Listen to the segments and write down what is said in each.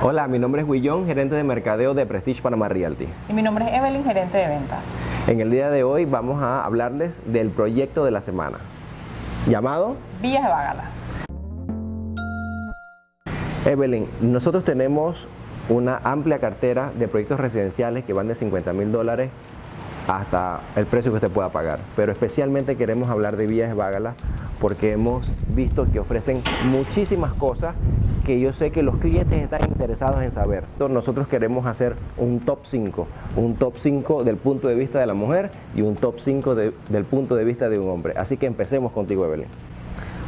Hola, mi nombre es Guillón, gerente de mercadeo de Prestige Panama Realty. Y mi nombre es Evelyn, gerente de ventas. En el día de hoy vamos a hablarles del proyecto de la semana, llamado Villas de Bagala. Evelyn, nosotros tenemos una amplia cartera de proyectos residenciales que van de 50 mil dólares hasta el precio que usted pueda pagar. Pero especialmente queremos hablar de Villas de Bagala porque hemos visto que ofrecen muchísimas cosas que yo sé que los clientes están interesados en saber. Entonces nosotros queremos hacer un top 5, un top 5 del punto de vista de la mujer y un top 5 del punto de vista de un hombre. Así que empecemos contigo, Evelyn.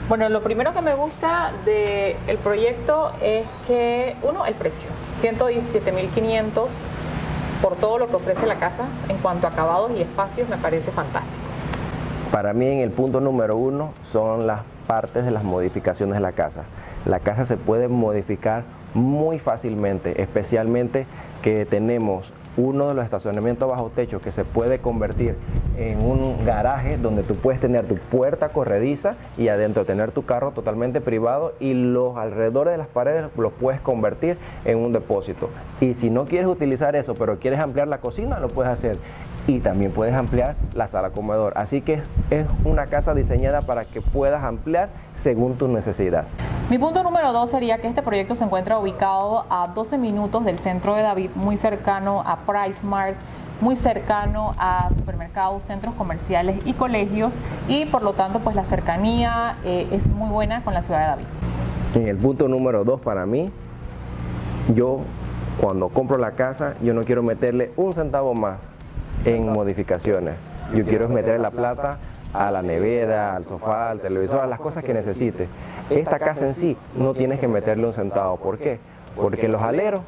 Bueno, lo primero que me gusta del proyecto es que, uno, el precio, 117.500 por todo lo que ofrece la casa en cuanto a acabados y espacios me parece fantástico. Para mí en el punto número uno son las partes de las modificaciones de la casa. La casa se puede modificar muy fácilmente, especialmente que tenemos uno de los estacionamientos bajo techo que se puede convertir en un garaje donde tú puedes tener tu puerta corrediza y adentro tener tu carro totalmente privado y los alrededores de las paredes los puedes convertir en un depósito. Y si no quieres utilizar eso, pero quieres ampliar la cocina, lo puedes hacer. Y también puedes ampliar la sala comedor. Así que es, es una casa diseñada para que puedas ampliar según tu necesidad. Mi punto número dos sería que este proyecto se encuentra ubicado a 12 minutos del centro de David, muy cercano a PriceMart, muy cercano a supermercados, centros comerciales y colegios y por lo tanto pues la cercanía eh, es muy buena con la ciudad de David. En el punto número dos para mí, yo cuando compro la casa yo no quiero meterle un centavo más en modificaciones. Yo quiero meter la plata a la nevera, al sofá, al televisor, a las cosas que necesite. Esta casa en sí no tienes que meterle un centavo. ¿Por qué? Porque los aleros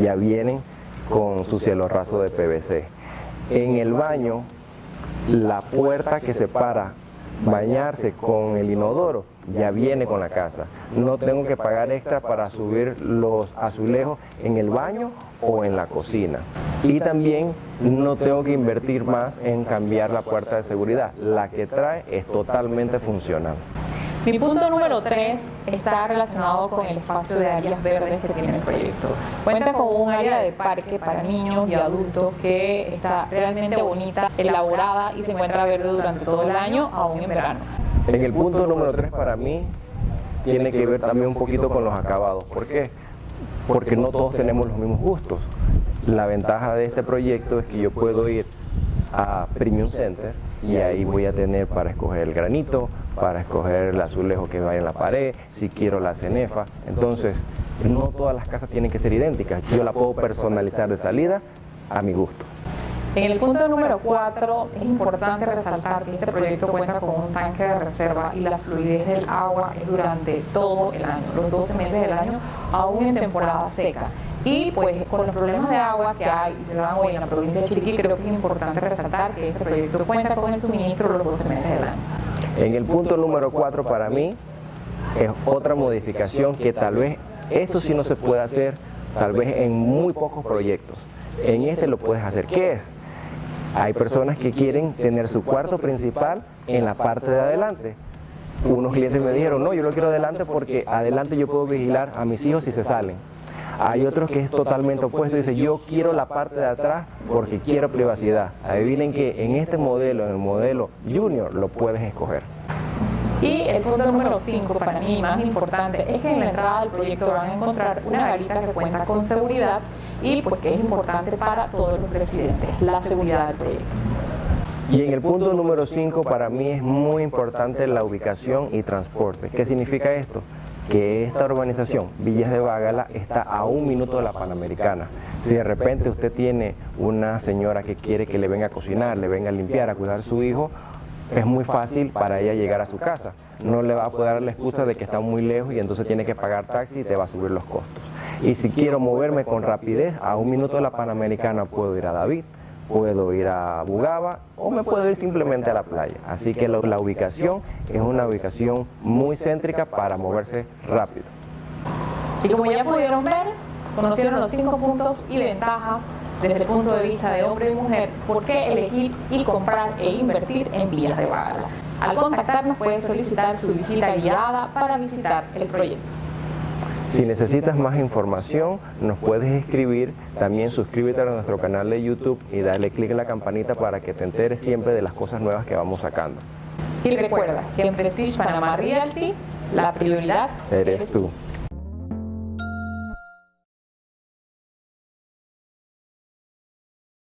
ya vienen con su cielo raso de PVC. En el baño, la puerta que separa bañarse con el inodoro ya viene con la casa. No tengo que pagar extra para subir los azulejos en el baño o en la cocina. Y también no tengo que invertir más en cambiar la puerta de seguridad. La que trae es totalmente funcional. Mi punto número 3 está relacionado con el espacio de áreas verdes que tiene el proyecto. Cuenta con un área de parque para niños y adultos que está realmente bonita, elaborada y se encuentra verde durante todo el año, aún en verano. En el punto número 3 para mí tiene que ver también un poquito con los acabados. ¿Por qué? Porque no todos tenemos los mismos gustos. La ventaja de este proyecto es que yo puedo ir a Premium Center y ahí voy a tener para escoger el granito, para escoger el azulejo que va en la pared, si quiero la cenefa. Entonces, no todas las casas tienen que ser idénticas. Yo la puedo personalizar de salida a mi gusto. En el punto número 4 es importante resaltar que este proyecto cuenta con un tanque de reserva y la fluidez del agua es durante todo el año, los 12 meses del año, aún en temporada seca. Y pues con los problemas de agua que hay y se dan hoy en la provincia de Chiriquí, creo que es importante resaltar que este proyecto cuenta con el suministro los 12 meses del año. En el punto número 4 para mí es otra modificación que tal vez esto sí no se puede hacer, tal vez en muy pocos proyectos. En este lo puedes hacer. ¿Qué es? Hay personas que quieren tener su cuarto principal en la parte de adelante. Unos clientes me dijeron, no, yo lo quiero adelante porque adelante yo puedo vigilar a mis hijos si se salen. Hay otros que es totalmente opuesto, dice yo quiero la parte de atrás porque quiero privacidad. Adivinen que en este modelo, en el modelo Junior, lo puedes escoger. Y el punto número 5, para mí más importante, es que en la entrada del proyecto van a encontrar una garita que cuenta con seguridad y pues que es importante para todos los residentes, la seguridad del proyecto. Y en el punto número 5 para mí es muy importante la ubicación y transporte. ¿Qué significa esto? Que esta urbanización, Villas de Bagala, está a un minuto de la Panamericana. Si de repente usted tiene una señora que quiere que le venga a cocinar, le venga a limpiar, a cuidar a su hijo, es muy fácil para ella llegar a su casa. No le va a poder dar la excusa de que está muy lejos y entonces tiene que pagar taxi y te va a subir los costos. Y si quiero moverme con rapidez, a un minuto de la Panamericana puedo ir a David, puedo ir a Bugaba o me puedo ir simplemente a la playa. Así que la, ubicación es una ubicación muy céntrica para moverse rápido. Y como ya pudieron ver, conocieron los cinco puntos y ventajas desde el punto de vista de hombre y mujer, por qué elegir y comprar e invertir en Villas de Bagala. Al contactarnos puede solicitar su visita guiada para visitar el proyecto. Si necesitas más información, nos puedes escribir. También suscríbete a nuestro canal de YouTube y dale clic en la campanita para que te enteres siempre de las cosas nuevas que vamos sacando. Y recuerda que en Prestige Panamá Realty la prioridad eres tú.